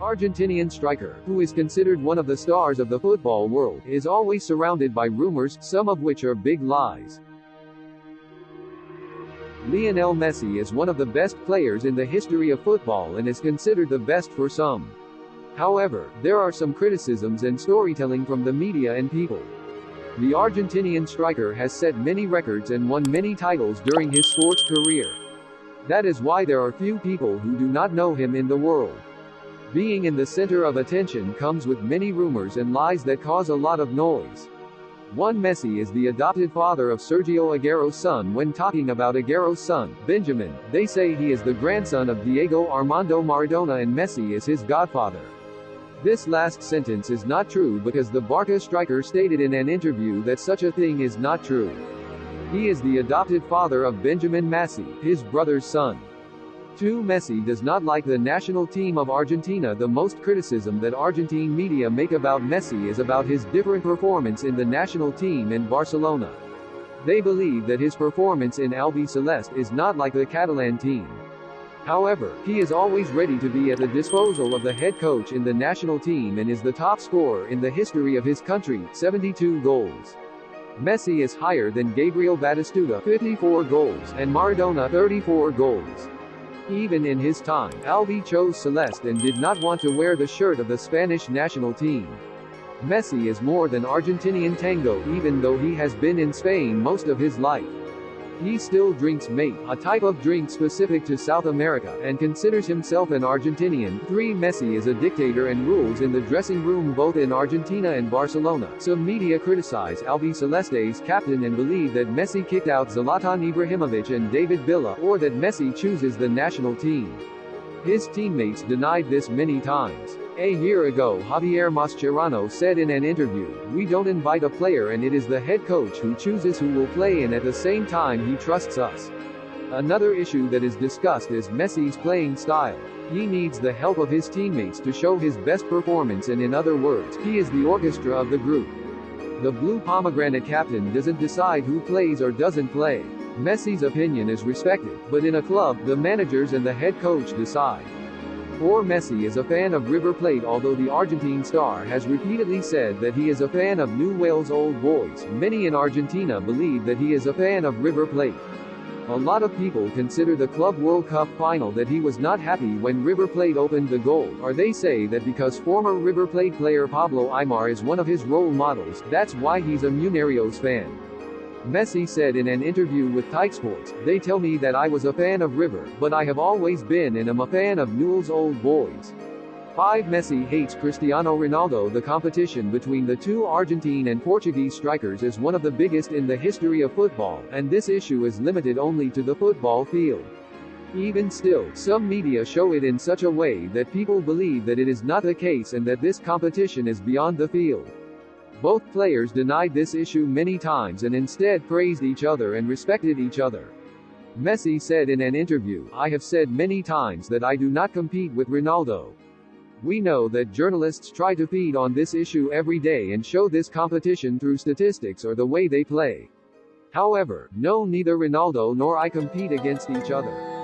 Argentinian striker, who is considered one of the stars of the football world, is always surrounded by rumors, some of which are big lies. Lionel Messi is one of the best players in the history of football and is considered the best for some. However, there are some criticisms and storytelling from the media and people. The Argentinian striker has set many records and won many titles during his sports career. That is why there are few people who do not know him in the world. Being in the center of attention comes with many rumors and lies that cause a lot of noise. One Messi is the adopted father of Sergio Aguero's son when talking about Aguero's son, Benjamin, they say he is the grandson of Diego Armando Maradona and Messi is his godfather. This last sentence is not true because the Barca striker stated in an interview that such a thing is not true. He is the adopted father of Benjamin Messi, his brother's son. 2. Messi does not like the national team of Argentina The most criticism that Argentine media make about Messi is about his different performance in the national team in Barcelona. They believe that his performance in Albiceleste is not like the Catalan team. However, he is always ready to be at the disposal of the head coach in the national team and is the top scorer in the history of his country, 72 goals. Messi is higher than Gabriel Batistuta, 54 goals, and Maradona, 34 goals. Even in his time, Albi chose Celeste and did not want to wear the shirt of the Spanish national team. Messi is more than Argentinian tango even though he has been in Spain most of his life. He still drinks mate, a type of drink specific to South America, and considers himself an Argentinian. 3. Messi is a dictator and rules in the dressing room both in Argentina and Barcelona. Some media criticize Albiceleste's captain and believe that Messi kicked out Zlatan Ibrahimovic and David Villa, or that Messi chooses the national team. His teammates denied this many times. A year ago Javier Mascherano said in an interview, We don't invite a player and it is the head coach who chooses who will play and at the same time he trusts us. Another issue that is discussed is Messi's playing style. He needs the help of his teammates to show his best performance and in other words, he is the orchestra of the group. The blue pomegranate captain doesn't decide who plays or doesn't play. Messi's opinion is respected, but in a club, the managers and the head coach decide. Poor Messi is a fan of River Plate although the Argentine star has repeatedly said that he is a fan of Newell's Old Boys, many in Argentina believe that he is a fan of River Plate. A lot of people consider the Club World Cup final that he was not happy when River Plate opened the goal, or they say that because former River Plate player Pablo Aimar is one of his role models, that's why he's a Millonarios fan. Messi said in an interview with Sports, they tell me that I was a fan of River, but I have always been and am a fan of Newell's Old Boys. 5. Messi hates Cristiano Ronaldo The competition between the two Argentine and Portuguese strikers is one of the biggest in the history of football, and this issue is limited only to the football field. Even still, some media show it in such a way that people believe that it is not the case and that this competition is beyond the field. Both players denied this issue many times and instead praised each other and respected each other. Messi said in an interview, I have said many times that I do not compete with Ronaldo. We know that journalists try to feed on this issue every day and show this competition through statistics or the way they play. However, no neither Ronaldo nor I compete against each other.